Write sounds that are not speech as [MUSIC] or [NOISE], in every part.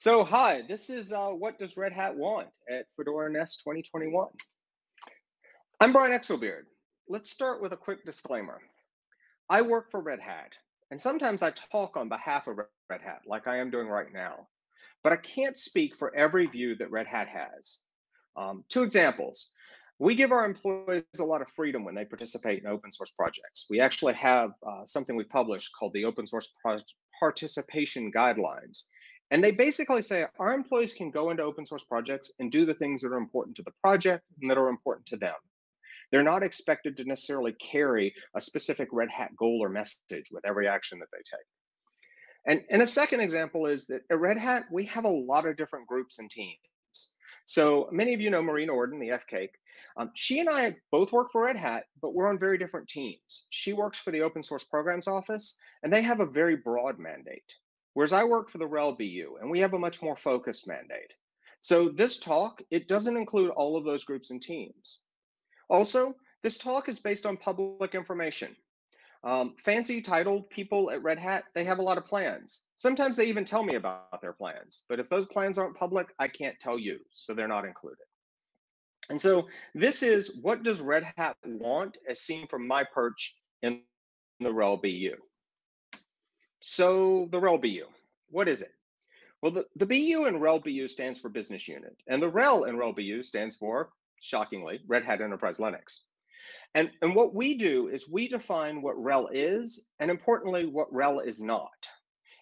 So, hi, this is uh, What Does Red Hat Want at Fedora Nest 2021. I'm Brian Exelbierd. Let's start with a quick disclaimer. I work for Red Hat, and sometimes I talk on behalf of Red Hat, like I am doing right now. But I can't speak for every view that Red Hat has. Um, two examples. We give our employees a lot of freedom when they participate in open source projects. We actually have uh, something we published called the Open Source Pro Participation Guidelines and they basically say our employees can go into open source projects and do the things that are important to the project and that are important to them. They're not expected to necessarily carry a specific Red Hat goal or message with every action that they take. And, and a second example is that at Red Hat, we have a lot of different groups and teams. So many of you know Marie Nordin, the F-Cake. Um, she and I both work for Red Hat, but we're on very different teams. She works for the Open Source Programs Office, and they have a very broad mandate. Whereas I work for the RHEL BU and we have a much more focused mandate. So this talk, it doesn't include all of those groups and teams. Also, this talk is based on public information. Um, fancy titled people at Red Hat, they have a lot of plans. Sometimes they even tell me about their plans, but if those plans aren't public, I can't tell you, so they're not included. And so this is what does Red Hat want as seen from my perch in the RHEL BU. So the RHEL BU, what is it? Well, the, the BU in RHEL BU stands for business unit, and the RHEL in RHEL BU stands for, shockingly, Red Hat Enterprise Linux. And, and what we do is we define what RHEL is, and importantly, what RHEL is not.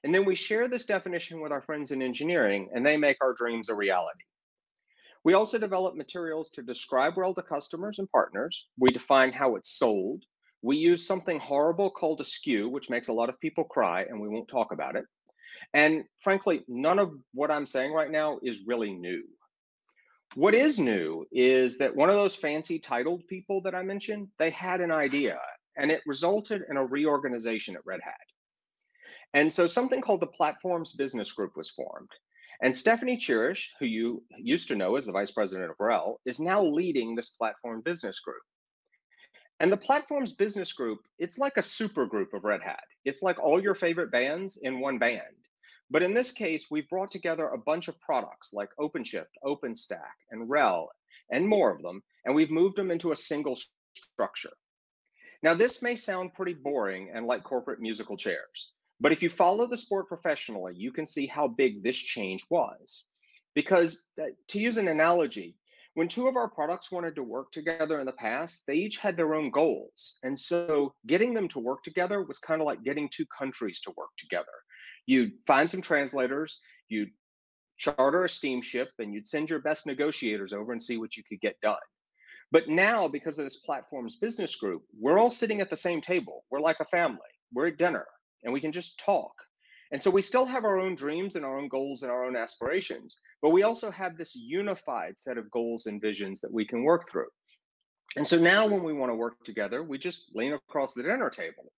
And then we share this definition with our friends in engineering, and they make our dreams a reality. We also develop materials to describe RHEL to customers and partners. We define how it's sold, we use something horrible called a SKU, which makes a lot of people cry, and we won't talk about it. And frankly, none of what I'm saying right now is really new. What is new is that one of those fancy titled people that I mentioned, they had an idea and it resulted in a reorganization at Red Hat. And so something called the Platforms Business Group was formed. And Stefanie Chiras, who you used to know as the vice president of RHEL, is now leading this platform business group. And the platform's business group, it's like a super group of Red Hat. It's like all your favorite bands in one band. But in this case, we've brought together a bunch of products like OpenShift, OpenStack, and RHEL, and more of them, and we've moved them into a single structure. Now, this may sound pretty boring and like corporate musical chairs, but if you follow the sport professionally, you can see how big this change was. Because uh, to use an analogy, when two of our products wanted to work together in the past, they each had their own goals. And so getting them to work together was kind of like getting two countries to work together. You'd find some translators, you'd charter a steamship, and you'd send your best negotiators over and see what you could get done. But now, because of this platform's business group, we're all sitting at the same table. We're like a family. We're at dinner and we can just talk. And so we still have our own dreams and our own goals and our own aspirations, but we also have this unified set of goals and visions that we can work through. And so now when we want to work together, we just lean across the dinner table.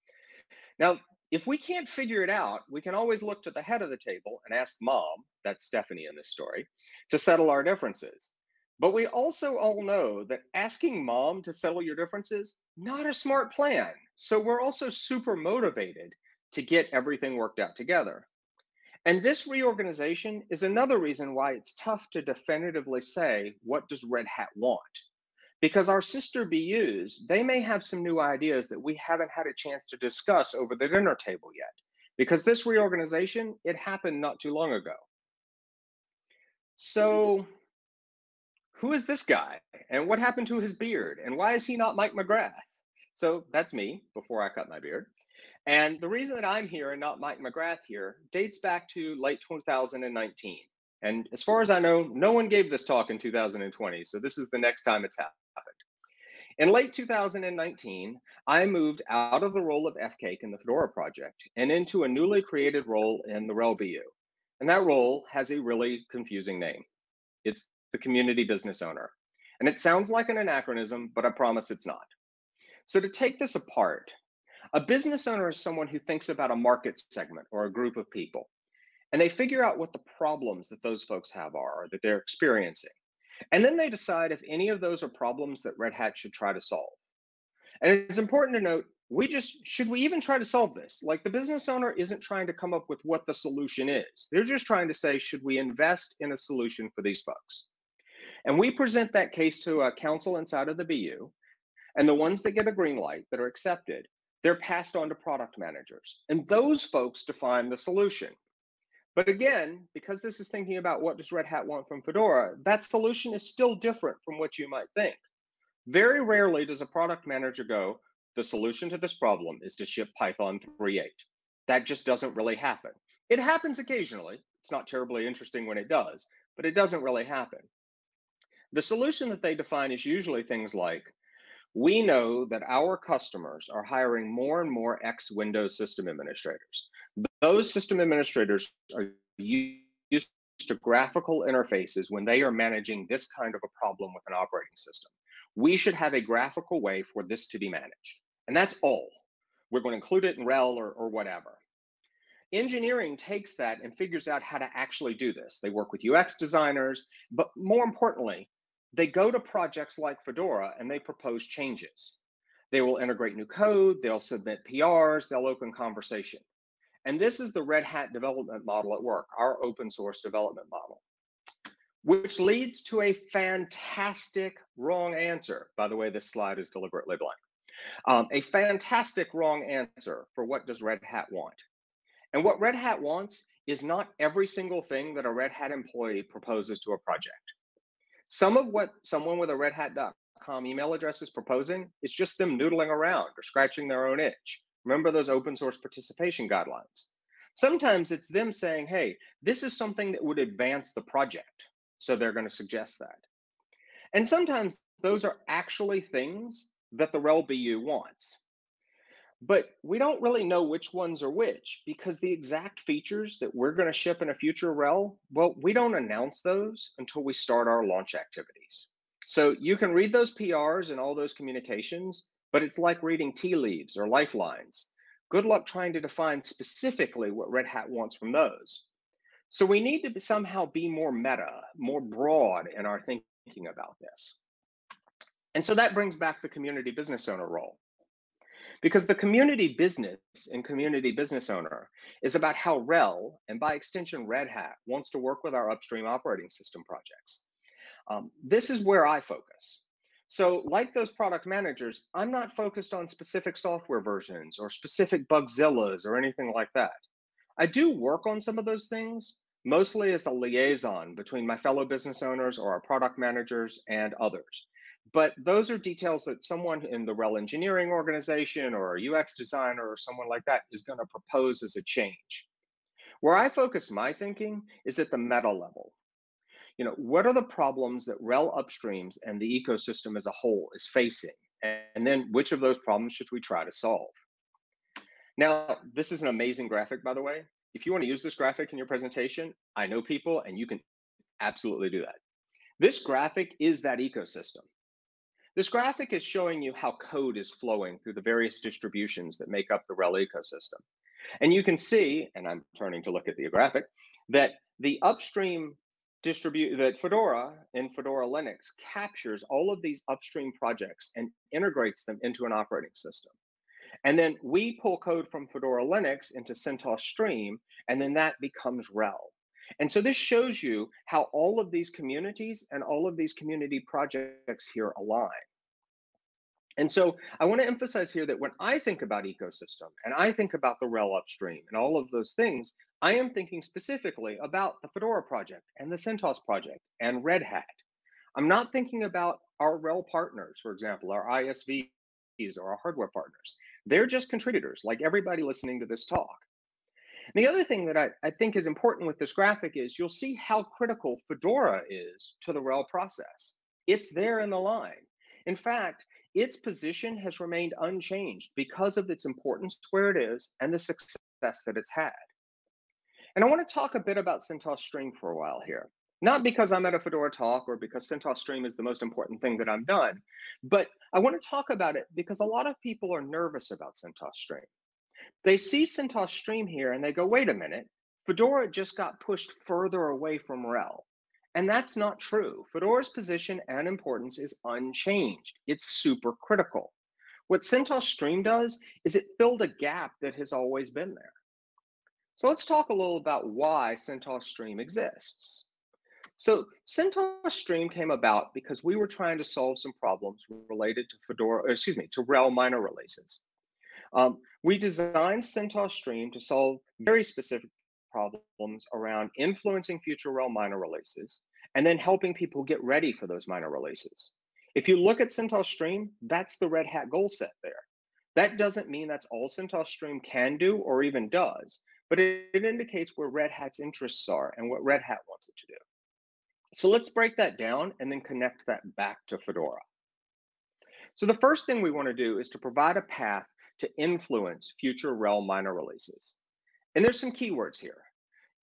Now, if we can't figure it out, we can always look to the head of the table and ask mom, that's Stefanie in this story, to settle our differences. But we also all know that asking mom to settle your differences, not a smart plan. So we're also super motivated to get everything worked out together. And this reorganization is another reason why it's tough to definitively say, what does Red Hat want? Because our sister BUs, they may have some new ideas that we haven't had a chance to discuss over the dinner table yet. Because this reorganization, it happened not too long ago. So mm-hmm. who is this guy? And what happened to his beard? And why is he not Mike McGrath? So that's me before I cut my beard. And the reason that I'm here and not Mike McGrath here dates back to late 2019. And as far as I know, no one gave this talk in 2020. So this is the next time it's happened. In late 2019, I moved out of the role of F-Cake in the Fedora project and into a newly created role in the RHEL BU. And that role has a really confusing name. It's the community business owner. And it sounds like an anachronism, but I promise it's not. So to take this apart, a business owner is someone who thinks about a market segment or a group of people, and they figure out what the problems that those folks have are or that they're experiencing. And then they decide if any of those are problems that Red Hat should try to solve. And it's important to note we just should we even try to solve this? Like the business owner isn't trying to come up with what the solution is. They're just trying to say, should we invest in a solution for these folks? And we present that case to uh, a council inside of the BU. And the ones that get a green light that are accepted, they're passed on to product managers. And those folks define the solution. But again, because this is thinking about what does Red Hat want from Fedora, that solution is still different from what you might think. Very rarely does a product manager go, the solution to this problem is to ship Python 3.8. That just doesn't really happen. It happens occasionally. It's not terribly interesting when it does, but it doesn't really happen. The solution that they define is usually things like, we know that our customers are hiring more and more ex Windows system administrators. Those system administrators are used to graphical interfaces when they are managing this kind of a problem with an operating system. We should have a graphical way for this to be managed. And that's all. We're going to include it in RHEL or, or whatever. Engineering takes that and figures out how to actually do this. They work with UX designers, but more importantly, they go to projects like Fedora and they propose changes. They will integrate new code, they'll submit PRs, they'll open conversation. And this is the Red Hat development model at work, our open source development model, which leads to a fantastic wrong answer. By the way, this slide is deliberately blank. Um, a fantastic wrong answer for what does Red Hat want. And what Red Hat wants is not every single thing that a Red Hat employee proposes to a project. Some of what someone with a redhat.com email address is proposing is just them noodling around or scratching their own itch. Remember those open source participation guidelines. Sometimes it's them saying, hey, this is something that would advance the project. So they're going to suggest that. And sometimes those are actually things that the RHEL BU wants. But we don't really know which ones are which because the exact features that we're going to ship in a future RHEL, well, we don't announce those until we start our launch activities. So you can read those PRs and all those communications, but it's like reading tea leaves or lifelines. Good luck trying to define specifically what Red Hat wants from those. So we need to somehow be more meta, more broad in our thinking about this. And so that brings back the community business owner role. Because the community business and community business owner is about how RHEL, and by extension Red Hat, wants to work with our upstream operating system projects. Um, this is where I focus. So like those product managers, I'm not focused on specific software versions or specific Bugzillas or anything like that. I do work on some of those things, mostly as a liaison between my fellow business owners or our product managers and others. But those are details that someone in the RHEL engineering organization or a UX designer or someone like that is going to propose as a change. Where I focus my thinking is at the meta level. You know, what are the problems that RHEL upstreams and the ecosystem as a whole is facing? And then which of those problems should we try to solve? Now, this is an amazing graphic, by the way. If you want to use this graphic in your presentation, I know people and you can absolutely do that. This graphic is that ecosystem. This graphic is showing you how code is flowing through the various distributions that make up the RHEL ecosystem. And you can see, and I'm turning to look at the graphic, that the upstream distribute that Fedora and Fedora Linux captures all of these upstream projects and integrates them into an operating system. And then we pull code from Fedora Linux into CentOS Stream, and then that becomes RHEL. And so this shows you how all of these communities and all of these community projects here align. And so I want to emphasize here that when I think about ecosystem and I think about the RHEL upstream and all of those things, I am thinking specifically about the Fedora project and the CentOS project and Red Hat. I'm not thinking about our RHEL partners, for example, our ISVs or our hardware partners. They're just contributors like everybody listening to this talk. And the other thing that I, I think is important with this graphic is you'll see how critical Fedora is to the RHEL process. It's there in the line. In fact, its position has remained unchanged because of its importance where it is and the success that it's had. And I want to talk a bit about CentOS Stream for a while here. Not because I'm at a Fedora talk or because CentOS Stream is the most important thing that I've done, but I want to talk about it because a lot of people are nervous about CentOS Stream. They see CentOS Stream here and they go, wait a minute, Fedora just got pushed further away from RHEL. And that's not true. Fedora's position and importance is unchanged. It's super critical. What CentOS Stream does is it filled a gap that has always been there. So let's talk a little about why CentOS Stream exists. So CentOS Stream came about because we were trying to solve some problems related to Fedora, excuse me, to RHEL minor releases. Um, we designed CentOS Stream to solve very specific problems around influencing future RHEL minor releases and then helping people get ready for those minor releases. If you look at CentOS Stream, that's the Red Hat goal set there. That doesn't mean that's all CentOS Stream can do or even does, but it, it indicates where Red Hat's interests are and what Red Hat wants it to do. So let's break that down and then connect that back to Fedora. So the first thing we want to do is to provide a path to influence future RHEL minor releases. And there's some keywords here.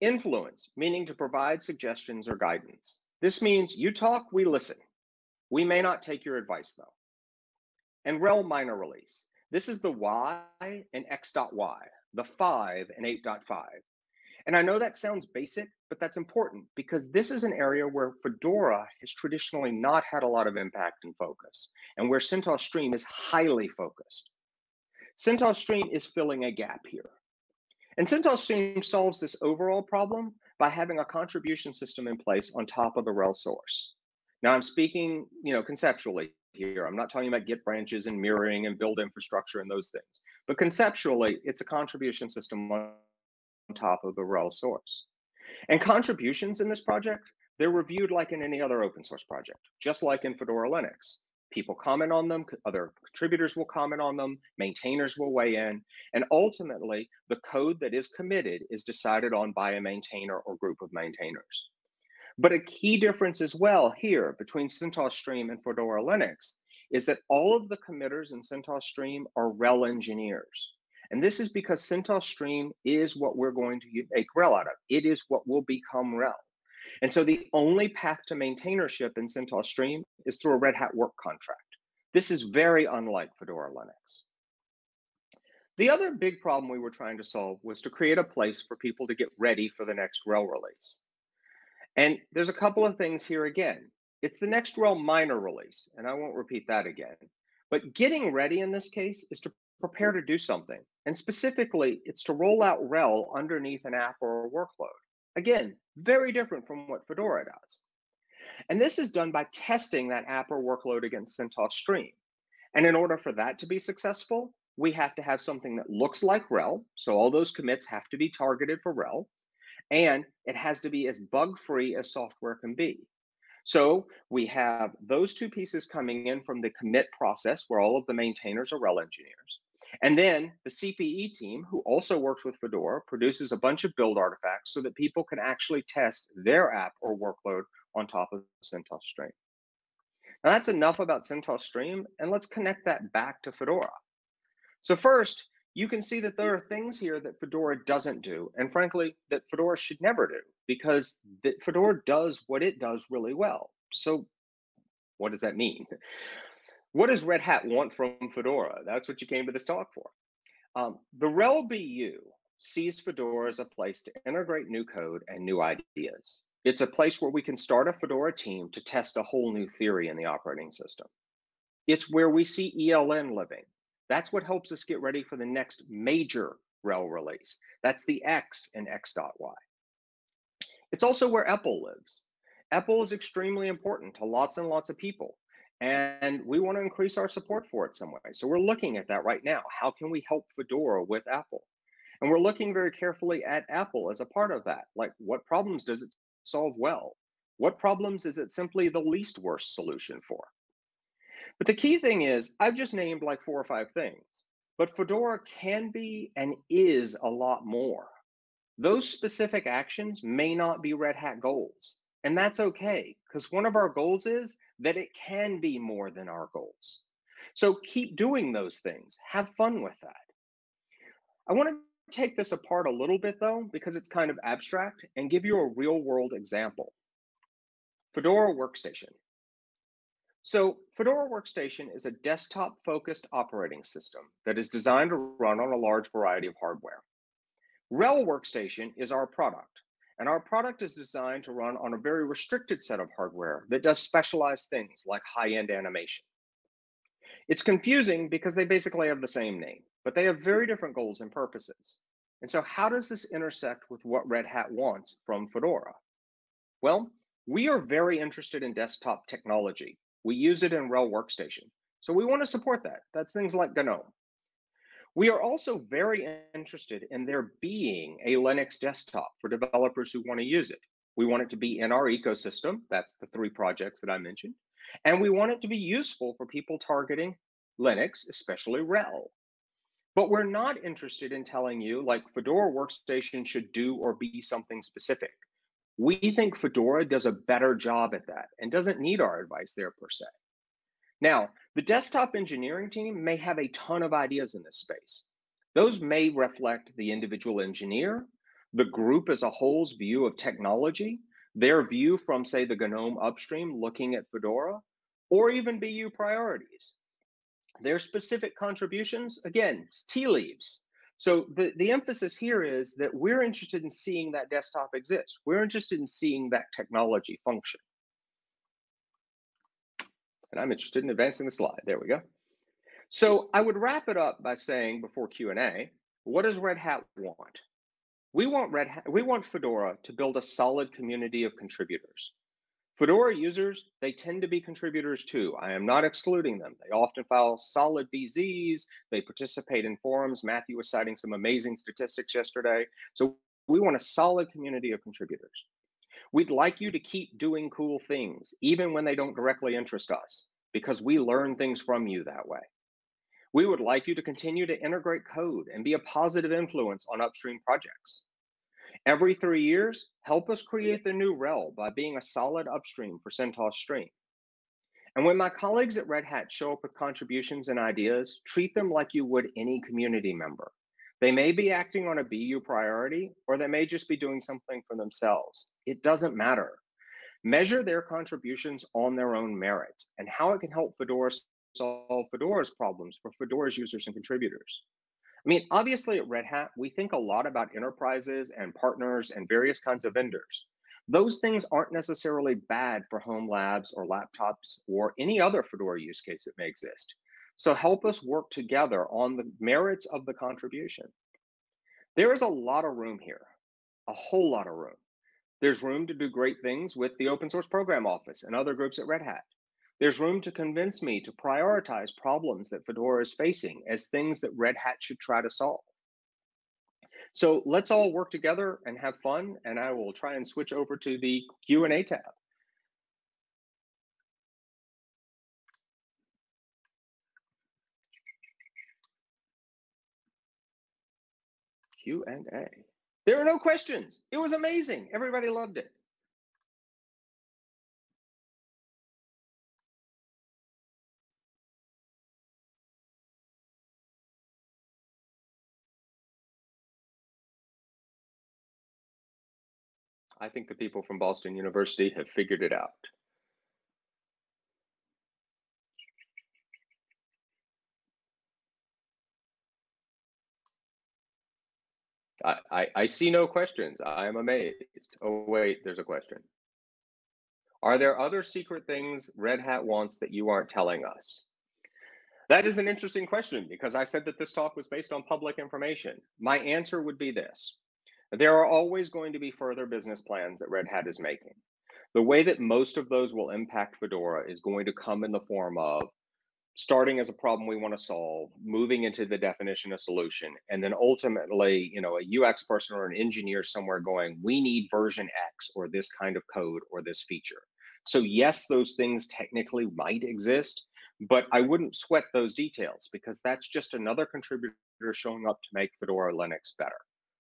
Influence, meaning to provide suggestions or guidance. This means you talk, we listen. We may not take your advice though. And RHEL minor release. This is the Y and X.Y, the 5 and 8.5. And I know that sounds basic, but that's important because this is an area where Fedora has traditionally not had a lot of impact and focus, and where CentOS Stream is highly focused. CentOS Stream is filling a gap here. And CentOS Stream solves this overall problem by having a contribution system in place on top of the RHEL source. Now I'm speaking, you know, conceptually here. I'm not talking about Git branches and mirroring and build infrastructure and those things. But conceptually, it's a contribution system on top of the RHEL source. And contributions in this project, they're reviewed like in any other open source project, just like in Fedora Linux. People comment on them, other contributors will comment on them, maintainers will weigh in, and ultimately the code that is committed is decided on by a maintainer or group of maintainers. But a key difference as well here between CentOS Stream and Fedora Linux is that all of the committers in CentOS Stream are RHEL engineers. And this is because CentOS Stream is what we're going to make RHEL out of. It is what will become RHEL. And so the only path to maintainership in CentOS Stream is through a Red Hat work contract. This is very unlike Fedora Linux. The other big problem we were trying to solve was to create a place for people to get ready for the next RHEL release. And there's a couple of things here again. It's the next RHEL minor release, and I won't repeat that again. But getting ready in this case is to prepare to do something. And specifically, it's to roll out RHEL underneath an app or a workload. Again, very different from what Fedora does. And this is done by testing that app or workload against CentOS Stream. And in order for that to be successful, we have to have something that looks like RHEL. So all those commits have to be targeted for RHEL. And it has to be as bug free as software can be. So we have those two pieces coming in from the commit process where all of the maintainers are RHEL engineers. And then the CPE team, who also works with Fedora, produces a bunch of build artifacts so that people can actually test their app or workload on top of CentOS Stream. Now that's enough about CentOS Stream, and let's connect that back to Fedora. So first, you can see that there are things here that Fedora doesn't do, and frankly, that Fedora should never do, because Fedora does what it does really well. So what does that mean? What does Red Hat want from Fedora? That's what you came to this talk for. Um, the RHEL BU sees Fedora as a place to integrate new code and new ideas. It's a place where we can start a Fedora team to test a whole new theory in the operating system. It's where we see ELN living. That's what helps us get ready for the next major RHEL release. That's the X in X.Y. It's also where EPEL lives. EPEL is extremely important to lots and lots of people. And we want to increase our support for it some way. So we're looking at that right now. How can we help Fedora with EPEL? And we're looking very carefully at EPEL as a part of that. Like, what problems does it solve well? What problems is it simply the least worst solution for? But the key thing is, I've just named like four or five things, but Fedora can be and is a lot more. Those specific actions may not be Red Hat goals. And that's okay, because one of our goals is that it can be more than our goals. So keep doing those things. Have fun with that. I want to take this apart a little bit though, because it's kind of abstract and give you a real world example. Fedora Workstation. So Fedora Workstation is a desktop focused operating system that is designed to run on a large variety of hardware. RHEL Workstation is our product. And our product is designed to run on a very restricted set of hardware that does specialized things like high-end animation. It's confusing because they basically have the same name, but they have very different goals and purposes. And so how does this intersect with what Red Hat wants from Fedora? Well, we are very interested in desktop technology. We use it in RHEL Workstation. So we want to support that. That's things like GNOME. We are also very interested in there being a Linux desktop for developers who want to use it. We want it to be in our ecosystem. That's the three projects that I mentioned. And we want it to be useful for people targeting Linux, especially RHEL. But we're not interested in telling you like Fedora Workstation should do or be something specific. We think Fedora does a better job at that and doesn't need our advice there per se. Now, the desktop engineering team may have a ton of ideas in this space. Those may reflect the individual engineer, the group as a whole's view of technology, their view from, say, the GNOME upstream looking at Fedora, or even BU priorities. Their specific contributions, again, tea leaves. So the, the emphasis here is that we're interested in seeing that desktop exist. We're interested in seeing that technology function. And I'm interested in advancing the slide. There we go. So I would wrap it up by saying before Q&A, what does Red Hat want? We want Red Hat, we want Fedora to build a solid community of contributors. Fedora users, they tend to be contributors too. I am not excluding them. They often file solid BZs, they participate in forums. Matthew was citing some amazing statistics yesterday. So we want a solid community of contributors. We'd like you to keep doing cool things, even when they don't directly interest us, because we learn things from you that way. We would like you to continue to integrate code and be a positive influence on upstream projects. Every three years, help us create the new RHEL by being a solid upstream for CentOS Stream. And when my colleagues at Red Hat show up with contributions and ideas, treat them like you would any community member. They may be acting on a BU priority, or they may just be doing something for themselves. It doesn't matter. Measure their contributions on their own merits and how it can help Fedora solve Fedora's problems for Fedora's users and contributors. I mean, obviously at Red Hat, we think a lot about enterprises and partners and various kinds of vendors. Those things aren't necessarily bad for home labs or laptops or any other Fedora use case that may exist. So help us work together on the merits of the contribution. There is a lot of room here, a whole lot of room. There's room to do great things with the open source program office and other groups at Red Hat. There's room to convince me to prioritize problems that Fedora is facing as things that Red Hat should try to solve. So let's all work together and have fun, and I will try and switch over to the Q&A tab. Q&A. There are no questions. It was amazing. Everybody loved it. I think the people from Boston University have figured it out. I, I, see no questions. I am amazed. Oh, wait, there's a question. Are there other secret things Red Hat wants that you aren't telling us? That is an interesting question because I said that this talk was based on public information. My answer would be this. There are always going to be further business plans that Red Hat is making. The way that most of those will impact Fedora is going to come in the form of starting as a problem we want to solve, moving into the definition of solution, and then ultimately, you know, a UX person or an engineer somewhere going, we need version X or this kind of code or this feature. So yes, those things technically might exist, but I wouldn't sweat those details because that's just another contributor showing up to make Fedora Linux better.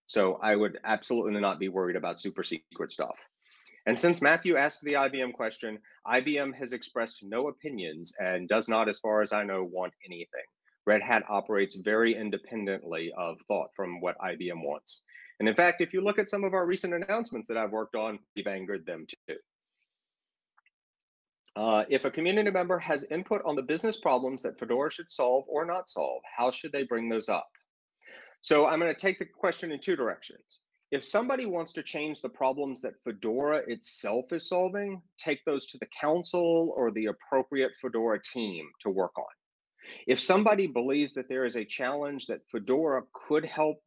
So I would absolutely not be worried about super secret stuff. And since Matthew asked the IBM question, IBM has expressed no opinions and does not, as far as I know, want anything. Red Hat operates very independently of thought from what IBM wants. And in fact, if you look at some of our recent announcements that I've worked on, we've angered them too. Uh, if a community member has input on the business problems that Fedora should solve or not solve, how should they bring those up? So I'm going to take the question in two directions. If somebody wants to change the problems that Fedora itself is solving, take those to the council or the appropriate Fedora team to work on. If somebody believes that there is a challenge that Fedora could help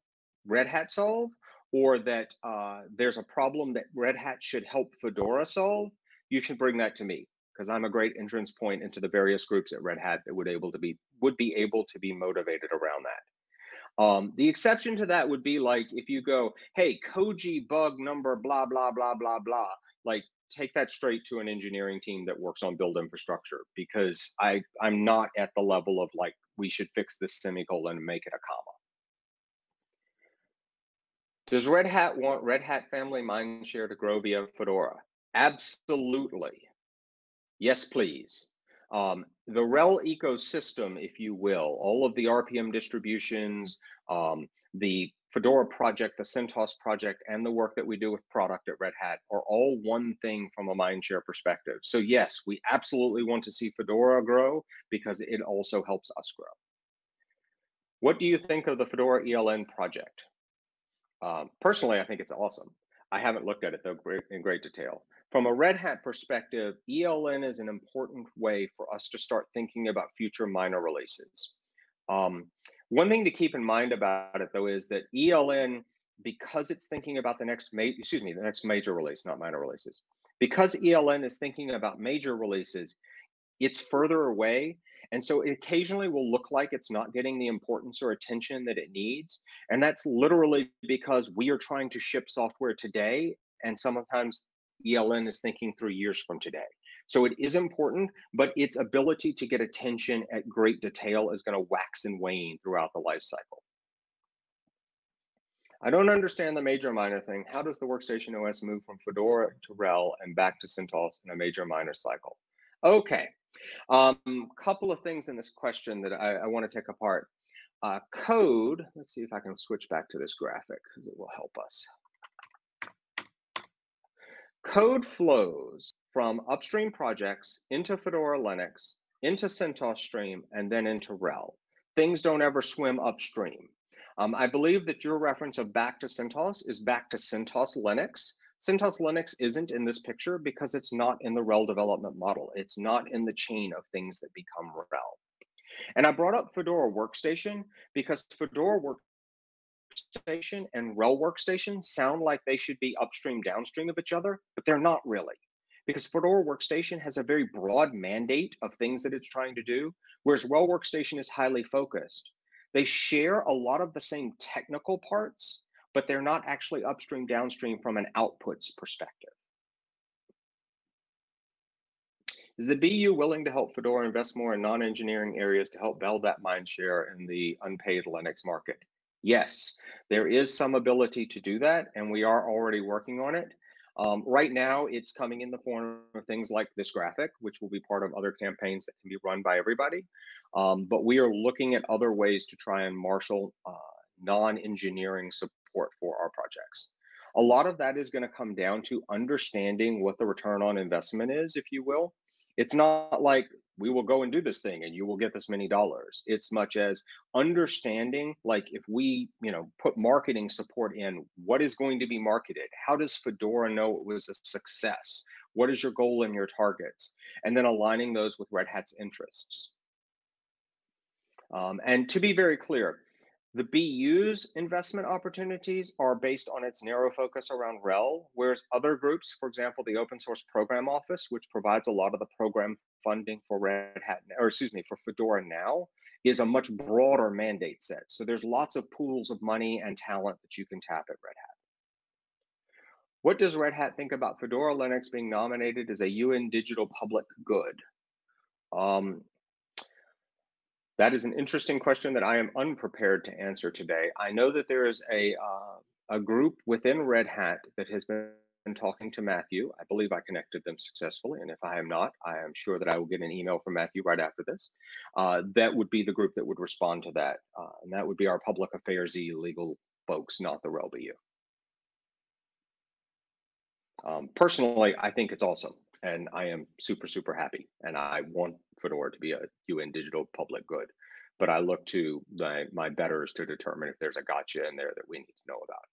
Red Hat solve, or that uh, there's a problem that Red Hat should help Fedora solve, you should bring that to me because I'm a great entrance point into the various groups at Red Hat that would able to be would be able to be motivated around that. Um, the exception to that would be like if you go, hey, Koji bug number blah blah blah blah blah, like take that straight to an engineering team that works on build infrastructure because I I'm not at the level of like we should fix this semicolon and make it a comma. Does Red Hat want Red Hat family mindshare to grow via Fedora? Absolutely. Yes, please. Um, the RHEL ecosystem, if you will, all of the RPM distributions, um, the Fedora project, the CentOS project, and the work that we do with product at Red Hat are all one thing from a mindshare perspective. So yes, we absolutely want to see Fedora grow because it also helps us grow. What do you think of the Fedora ELN project? Um, personally, I think it's awesome. I haven't looked at it though in great detail. From a Red Hat perspective, ELN is an important way for us to start thinking about future minor releases. Um, one thing to keep in mind about it though is that ELN, because it's thinking about the next excuse me, the next major release, not minor releases, because ELN is thinking about major releases, it's further away. And so it occasionally will look like it's not getting the importance or attention that it needs. And that's literally because we are trying to ship software today. And sometimes ELN is thinking three years from today. So it is important, but its ability to get attention at great detail is going to wax and wane throughout the life cycle. I don't understand the major minor thing. How does the workstation OS move from Fedora to RHEL and back to CentOS in a major minor cycle? Okay, a um, couple of things in this question that I, I want to take apart. Uh, code, let's see if I can switch back to this graphic because it will help us. Code flows from upstream projects into Fedora Linux, into CentOS Stream, and then into RHEL. Things don't ever swim upstream. Um, I believe that your reference of back to CentOS is back to CentOS Linux. CentOS Linux isn't in this picture because it's not in the RHEL development model. It's not in the chain of things that become RHEL. And I brought up Fedora Workstation because Fedora Workstation and RHEL Workstation sound like they should be upstream, downstream of each other, but they're not really because Fedora Workstation has a very broad mandate of things that it's trying to do, whereas RHEL Workstation is highly focused. They share a lot of the same technical parts, but they're not actually upstream, downstream from an outputs perspective. Is the BU willing to help Fedora invest more in non-engineering areas to help build that mind share in the unpaid Linux market? Yes, there is some ability to do that, and we are already working on it. Um, right now, it's coming in the form of things like this graphic, which will be part of other campaigns that can be run by everybody. Um, but we are looking at other ways to try and marshal uh, non-engineering support for our projects. A lot of that is going to come down to understanding what the return on investment is, if you will. It's not like we will go and do this thing and you will get this many dollars. It's much as understanding like if we you know put marketing support in what is going to be marketed? How does fedora know it was a success? What is your goal and your targets? And then aligning those with red hat's interests. Um, and to be very clear the BU's investment opportunities are based on its narrow focus around RHEL, whereas other groups, for example, the Open Source Program Office, which provides a lot of the program funding for Red Hat, or excuse me, for Fedora now, is a much broader mandate set. So there's lots of pools of money and talent that you can tap at Red Hat. What does Red Hat think about Fedora Linux being nominated as a UN Digital Public Good? Um, that is an interesting question that I am unprepared to answer today. I know that there is a uh, a group within Red Hat that has been talking to Matthew. I believe I connected them successfully, and if I am not, I am sure that I will get an email from Matthew right after this. Uh, that would be the group that would respond to that, uh, and that would be our public affairs legal folks, not the RHEL Um, personally, I think it's awesome, and I am super super happy, and I want Fedora to be a UN digital public good. But I look to my, my betters to determine if there's a gotcha in there that we need to know about.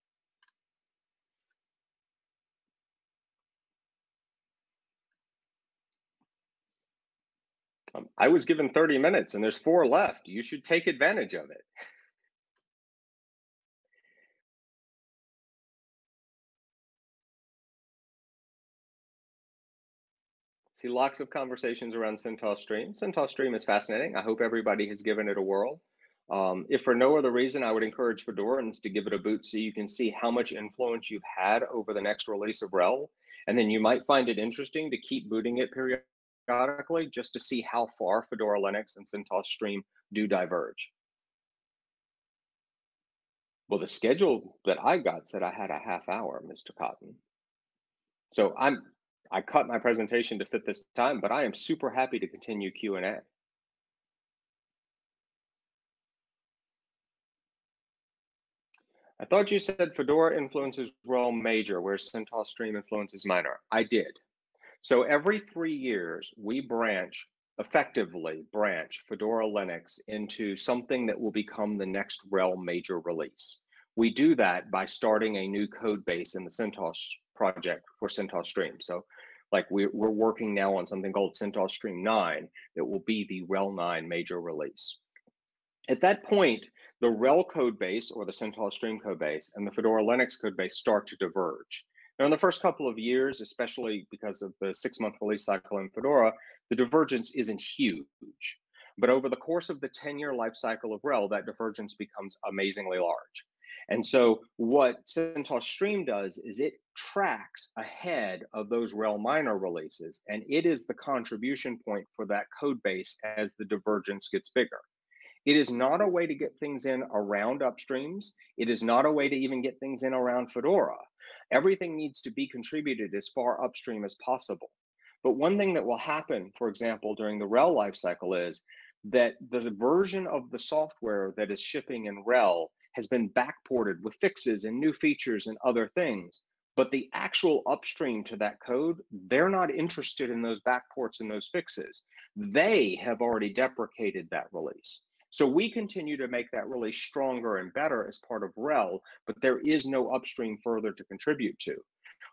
Um, I was given 30 minutes and there's four left. You should take advantage of it. [LAUGHS] See lots of conversations around CentOS Stream. CentOS Stream is fascinating. I hope everybody has given it a whirl. Um, if for no other reason, I would encourage Fedorans to give it a boot so you can see how much influence you've had over the next release of RHEL. And then you might find it interesting to keep booting it periodically just to see how far Fedora Linux and CentOS Stream do diverge. Well, the schedule that I got said I had a half hour, Mr. Cotton. So I'm I cut my presentation to fit this time, but I am super happy to continue Q&A. I thought you said Fedora influences RHEL major, where CentOS Stream influences minor. I did. So every three years, we branch, effectively branch Fedora Linux into something that will become the next RHEL major release. We do that by starting a new code base in the CentOS project for CentOS Stream. So like we're, we're working now on something called CentOS Stream 9 that will be the RHEL 9 major release. At that point, the RHEL code base or the CentOS Stream code base and the Fedora Linux code base start to diverge. Now, in the first couple of years, especially because of the six month release cycle in Fedora, the divergence isn't huge. But over the course of the 10 year life cycle of RHEL, that divergence becomes amazingly large. And so, what CentOS Stream does is it tracks ahead of those RHEL minor releases, and it is the contribution point for that code base as the divergence gets bigger. It is not a way to get things in around upstreams. It is not a way to even get things in around Fedora. Everything needs to be contributed as far upstream as possible. But one thing that will happen, for example, during the RHEL lifecycle is that the version of the software that is shipping in RHEL has been backported with fixes and new features and other things. But the actual upstream to that code, they're not interested in those backports and those fixes. They have already deprecated that release. So we continue to make that really stronger and better as part of RHEL, but there is no upstream further to contribute to.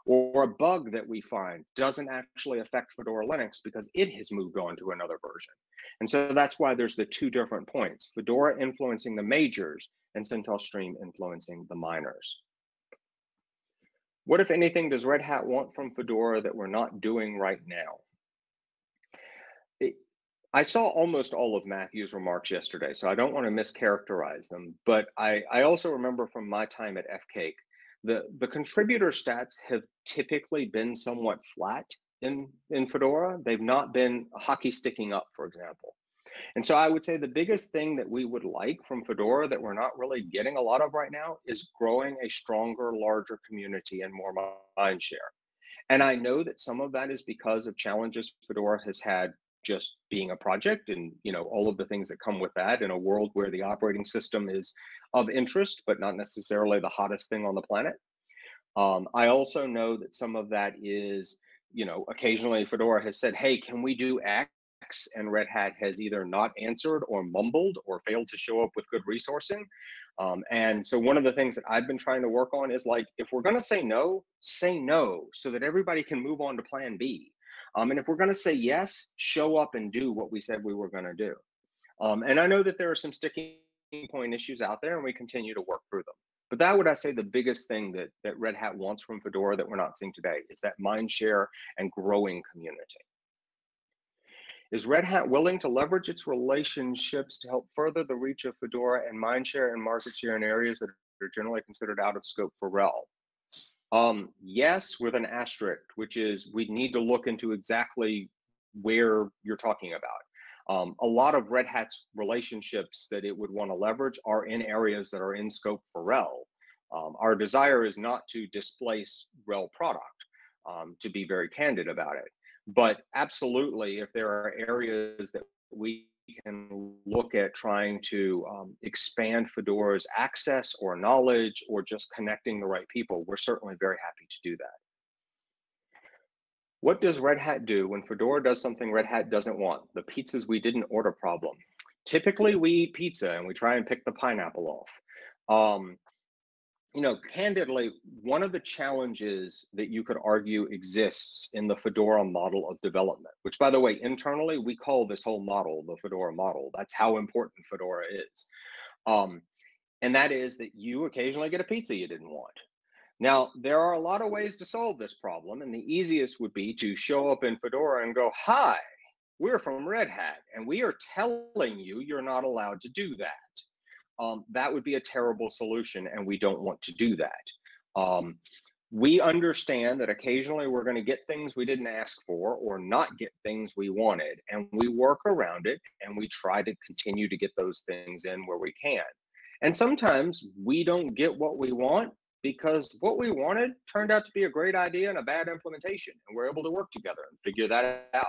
Or a bug that we find doesn't actually affect Fedora Linux because it has moved on to another version. And so that's why there's the two different points, Fedora influencing the majors and CentOS Stream influencing the minors. What, if anything, does Red Hat want from Fedora that we're not doing right now? I saw almost all of Matthew's remarks yesterday, so I don't want to mischaracterize them. But I, I also remember from my time at FCAIC, the, the contributor stats have typically been somewhat flat in, in Fedora. They've not been hockey sticking up, for example. And so I would say the biggest thing that we would like from Fedora that we're not really getting a lot of right now is growing a stronger, larger community and more mind share. And I know that some of that is because of challenges Fedora has had just being a project and you know all of the things that come with that in a world where the operating system is of interest but not necessarily the hottest thing on the planet. Um, i also know that some of that is you know occasionally fedora has said hey can we do x? And red hat has either not answered or mumbled or failed to show up with good resourcing. Um, and so one of the things that i've been trying to work on is like if we're going to say no say no so that everybody can move on to plan b. Um, and if we're going to say yes, show up and do what we said we were going to do. Um, and I know that there are some sticking point issues out there, and we continue to work through them. But that would I say the biggest thing that that Red Hat wants from Fedora that we're not seeing today is that mind share and growing community. Is Red Hat willing to leverage its relationships to help further the reach of Fedora and mind share and market share in areas that are generally considered out of scope for RHEL? Um, yes, with an asterisk, which is we need to look into exactly where you're talking about. Um, a lot of Red Hat's relationships that it would want to leverage are in areas that are in scope for RHEL. Um, our desire is not to displace RHEL product, um, to be very candid about it. But absolutely, if there are areas that we can look at trying to um, expand Fedora's access or knowledge or just connecting the right people, we're certainly very happy to do that. What does Red Hat do when Fedora does something Red Hat doesn't want? The pizzas we didn't order problem. Typically, we eat pizza and we try and pick the pineapple off. Um, you know, candidly, one of the challenges that you could argue exists in the Fedora model of development, which, by the way, internally we call this whole model the Fedora model. That's how important Fedora is. Um, and that is that you occasionally get a pizza you didn't want. Now, there are a lot of ways to solve this problem, and the easiest would be to show up in Fedora and go, Hi, we're from Red Hat, and we are telling you you're not allowed to do that um, that would be a terrible solution, and we don't want to do that. Um, we understand that occasionally we're going to get things we didn't ask for or not get things we wanted, and we work around it and we try to continue to get those things in where we can. And sometimes we don't get what we want because what we wanted turned out to be a great idea and a bad implementation, and we're able to work together and figure that out.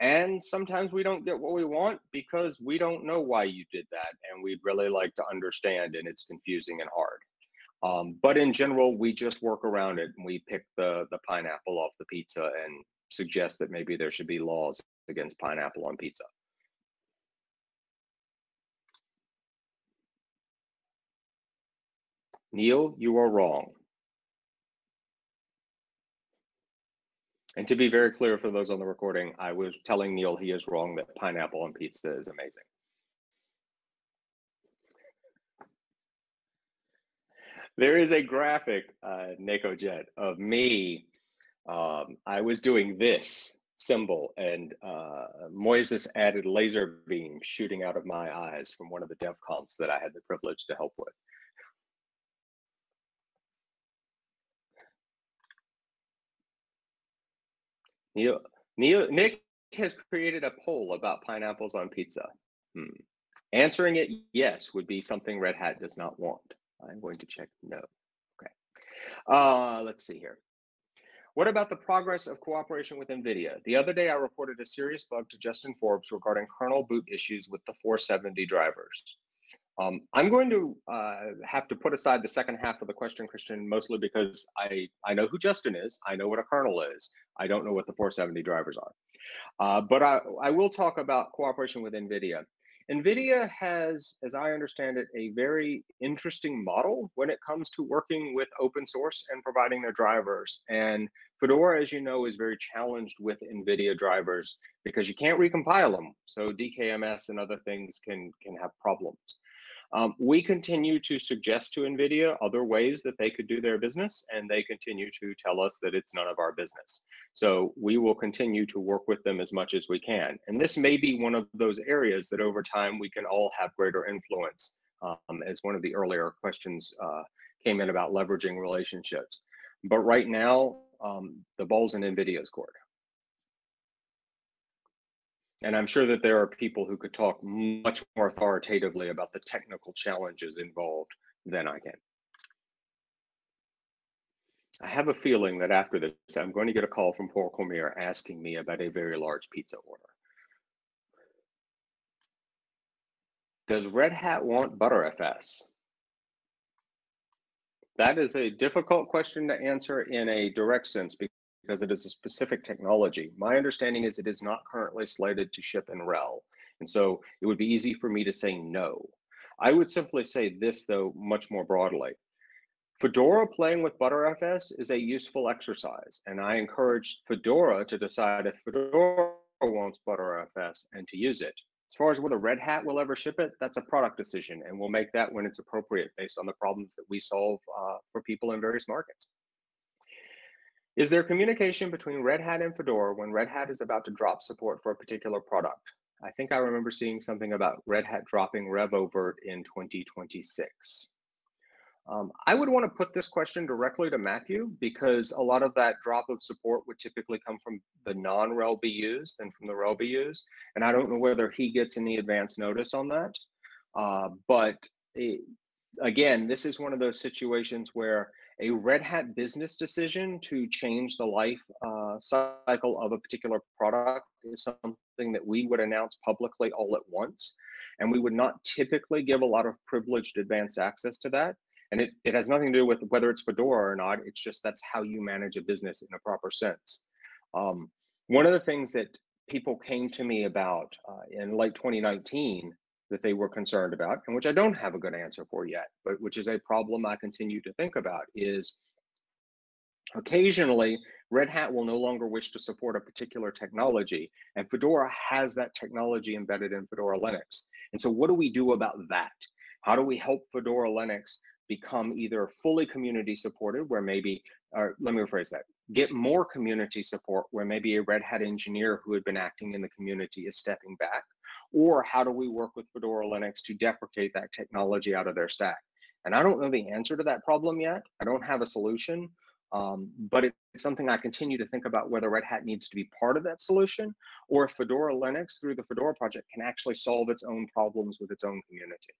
And sometimes we don't get what we want because we don't know why you did that. And we'd really like to understand, and it's confusing and hard. Um, but in general, we just work around it and we pick the, the pineapple off the pizza and suggest that maybe there should be laws against pineapple on pizza. Neil, you are wrong. And to be very clear for those on the recording, I was telling Neil he is wrong that pineapple on pizza is amazing. There is a graphic, uh, Nico Jet, of me. Um, I was doing this symbol, and uh, Moises added laser beams shooting out of my eyes from one of the DEF comps that I had the privilege to help with. Neil, Neil, Nick has created a poll about pineapples on pizza. Hmm. Answering it yes would be something Red Hat does not want. I'm going to check no. Okay. Uh, let's see here. What about the progress of cooperation with NVIDIA? The other day, I reported a serious bug to Justin Forbes regarding kernel boot issues with the 470 drivers. Um, I'm going to uh, have to put aside the second half of the question, Christian, mostly because I, I know who Justin is. I know what a kernel is. I don't know what the 470 drivers are. Uh, but I, I will talk about cooperation with NVIDIA. NVIDIA has, as I understand it, a very interesting model when it comes to working with open source and providing their drivers. And Fedora, as you know, is very challenged with NVIDIA drivers because you can't recompile them. So DKMS and other things can, can have problems. Um, we continue to suggest to NVIDIA other ways that they could do their business, and they continue to tell us that it's none of our business. So we will continue to work with them as much as we can. And this may be one of those areas that over time we can all have greater influence, um, as one of the earlier questions uh, came in about leveraging relationships. But right now, um, the ball's in NVIDIA's court. And I'm sure that there are people who could talk much more authoritatively about the technical challenges involved than I can. I have a feeling that after this, I'm going to get a call from Paul Cormier asking me about a very large pizza order. Does Red Hat want Btrfs? That is a difficult question to answer in a direct sense because it is a specific technology. My understanding is it is not currently slated to ship in RHEL. And so it would be easy for me to say no. I would simply say this, though, much more broadly. Fedora playing with Btrfs is a useful exercise, and I encourage Fedora to decide if Fedora wants Btrfs and to use it. As far as whether Red Hat will ever ship it, that's a product decision, and we'll make that when it's appropriate based on the problems that we solve uh, for people in various markets. Is there communication between Red Hat and Fedora when Red Hat is about to drop support for a particular product? I think I remember seeing something about Red Hat dropping RevOvert in 2026. Um, I would want to put this question directly to Matthew because a lot of that drop of support would typically come from the non-RHEL BUs than from the RHEL BUs. And I don't know whether he gets any advance notice on that. Uh, but it, again, this is one of those situations where a Red Hat business decision to change the life uh, cycle of a particular product is something that we would announce publicly all at once. And we would not typically give a lot of privileged advanced access to that. And it, it has nothing to do with whether it's Fedora or not. It's just that's how you manage a business in a proper sense. Um, one of the things that people came to me about uh, in late 2019 that they were concerned about, and which I don't have a good answer for yet, but which is a problem I continue to think about, is occasionally Red Hat will no longer wish to support a particular technology, and Fedora has that technology embedded in Fedora Linux. And so what do we do about that? How do we help Fedora Linux become either fully community supported, where maybe, or let me rephrase that, get more community support where maybe a Red Hat engineer who had been acting in the community is stepping back? Or how do we work with Fedora Linux to deprecate that technology out of their stack? And I don't know the answer to that problem yet. I don't have a solution, um, but it's something I continue to think about whether Red Hat needs to be part of that solution or if Fedora Linux through the Fedora project can actually solve its own problems with its own community.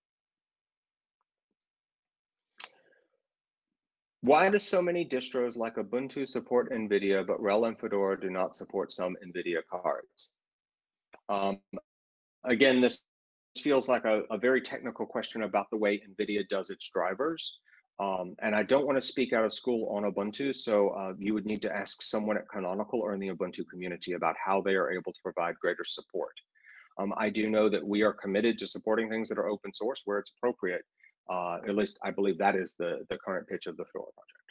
Why do so many distros like Ubuntu support NVIDIA, but RHEL and Fedora do not support some NVIDIA cards? Um, again, this feels like a, a, very technical question about the way NVIDIA does its drivers. Um, and I don't want to speak out of school on Ubuntu, so uh, you would need to ask someone at Canonical or in the Ubuntu community about how they are able to provide greater support. Um, I do know that we are committed to supporting things that are open source where it's appropriate, uh, at least I believe that is the, the current pitch of the Fedora project.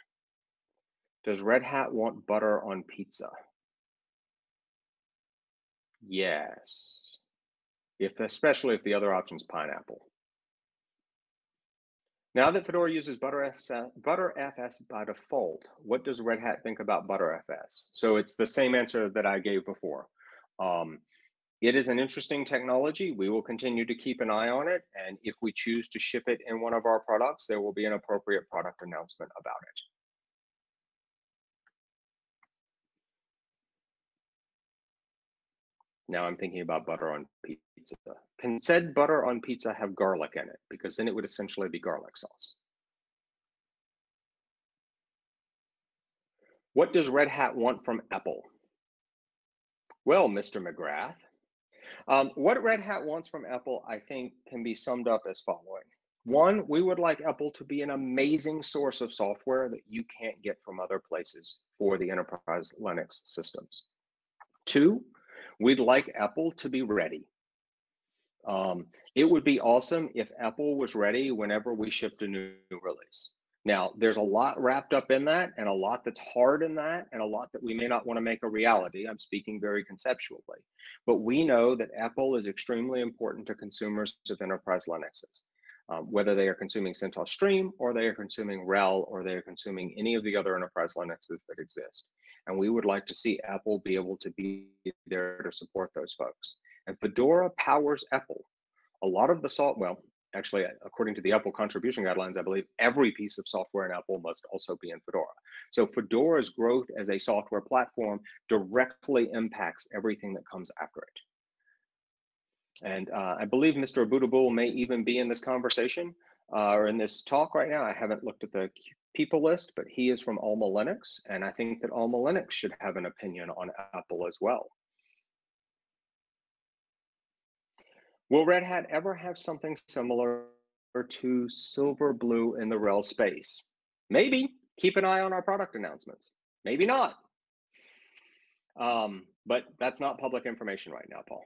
Does Red Hat want butter on pizza? Yes. If especially if the other option is pineapple. Now that Fedora uses Btrfs, Btrfs by default, what does Red Hat think about Btrfs? So it's the same answer that I gave before. Um, it is an interesting technology. We will continue to keep an eye on it. And if we choose to ship it in one of our products, there will be an appropriate product announcement about it. Now I'm thinking about butter on pizza. Can said butter on pizza have garlic in it? Because then it would essentially be garlic sauce. What does Red Hat want from EPEL? Well, Mr. McGrath, um, what Red Hat wants from EPEL, I think, can be summed up as following. One, we would like EPEL to be an amazing source of software that you can't get from other places for the enterprise Linux systems. Two, we'd like EPEL to be ready. Um, it would be awesome if EPEL was ready whenever we shipped a new release. Now, there's a lot wrapped up in that and a lot that's hard in that and a lot that we may not want to make a reality. I'm speaking very conceptually. But we know that EPEL is extremely important to consumers of enterprise Linuxes. Um, whether they are consuming CentOS Stream or they are consuming RHEL or they are consuming any of the other enterprise Linuxes that exist. And we would like to see EPEL be able to be there to support those folks. And Fedora powers EPEL. A lot of the salt, well, actually, according to the EPEL contribution guidelines, I believe every piece of software in EPEL must also be in Fedora. So Fedora's growth as a software platform directly impacts everything that comes after it. And uh, I believe Mr. Aboutboul may even be in this conversation uh, or in this talk right now. I haven't looked at the people list, but he is from Alma Linux. And I think that Alma Linux should have an opinion on EPEL as well. Will Red Hat ever have something similar to Silverblue in the RHEL space? Maybe. Keep an eye on our product announcements. Maybe not. Um, but that's not public information right now, Paul.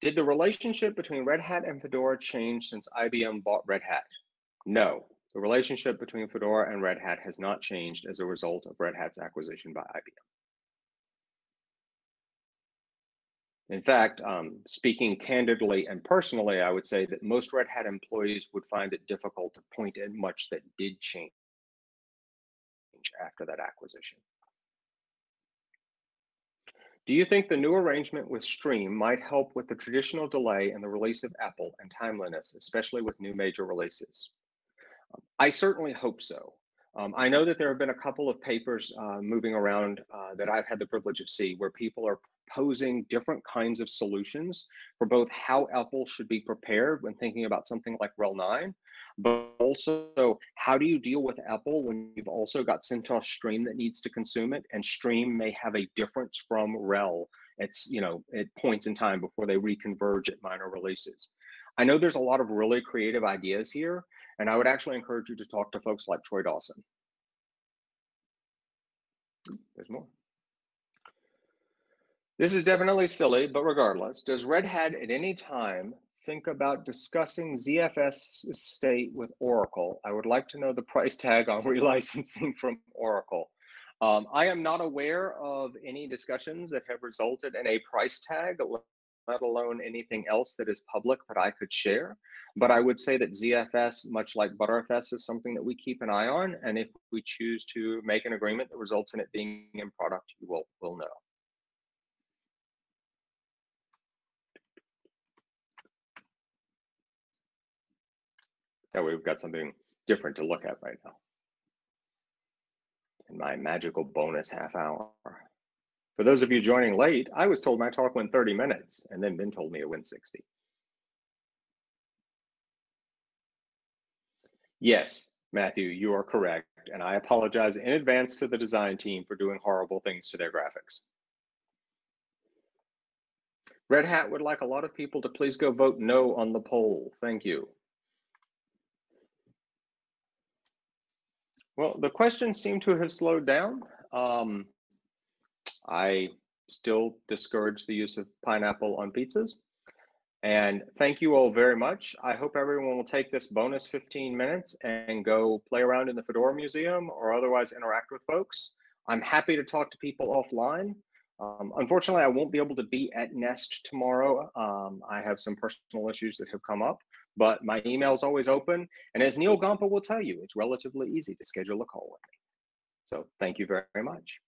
Did the relationship between Red Hat and Fedora change since IBM bought Red Hat? No. The relationship between Fedora and Red Hat has not changed as a result of Red Hat's acquisition by IBM. In fact, um, speaking candidly and personally, I would say that most Red Hat employees would find it difficult to point at much that did change after that acquisition. Do you think the new arrangement with Stream might help with the traditional delay in the release of EPEL and timeliness, especially with new major releases? Um, I certainly hope so. Um, I know that there have been a couple of papers uh, moving around uh, that I've had the privilege of see where people are posing different kinds of solutions for both how EPEL should be prepared when thinking about something like RHEL 9, but also how do you deal with EPEL when you've also got CentOS Stream that needs to consume it, and Stream may have a difference from RHEL. It's you know at points in time before they reconverge at minor releases. I know there's a lot of really creative ideas here, and I would actually encourage you to talk to folks like Troy Dawson. There's more. This is definitely silly, but regardless, does Red Hat at any time think about discussing ZFS state with Oracle. I would like to know the [LAUGHS] price tag on relicensing from Oracle. Um, I am not aware of any discussions that have resulted in a price tag, let alone anything else that is public that I could share. But I would say that ZFS, much like Btrfs, is something that we keep an eye on. And if we choose to make an agreement that results in it being in product, you will, will know. That way we've got something different to look at right now. In my magical bonus half hour. For those of you joining late, I was told my talk went 30 minutes and then Ben told me it went 60. Yes, Matthew, you are correct. And I apologize in advance to the design team for doing horrible things to their graphics. Red Hat would like a lot of people to please go vote no on the poll. Thank you. Well, the questions seem to have slowed down. Um, I still discourage the use of pineapple on pizzas. And thank you all very much. I hope everyone will take this bonus 15 minutes and go play around in the Fedora Museum or otherwise interact with folks. I'm happy to talk to people offline. Um, unfortunately, I won't be able to be at Nest tomorrow. Um, I have some personal issues that have come up, but my email is always open. And as Neal Gompa will tell you, it's relatively easy to schedule a call with me. So thank you very, very much.